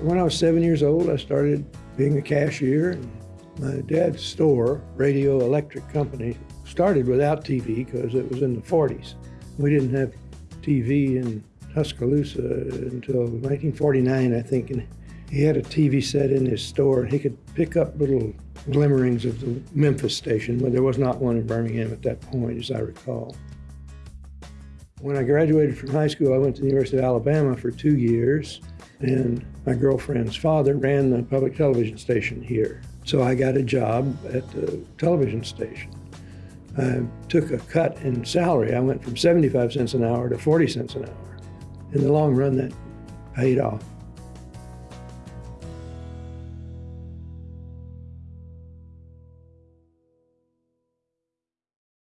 When I was seven years old, I started being a cashier. My dad's store, Radio Electric Company, started without TV because it was in the 40s. We didn't have TV in Tuscaloosa until 1949, I think. And he had a TV set in his store, and he could pick up little glimmerings of the Memphis station, but there was not one in Birmingham at that point, as I recall. When I graduated from high school, I went to the University of Alabama for two years, and my girlfriend's father ran the public television station here. So I got a job at the television station. I took a cut in salary. I went from 75 cents an hour to 40 cents an hour. In the long run, that paid off.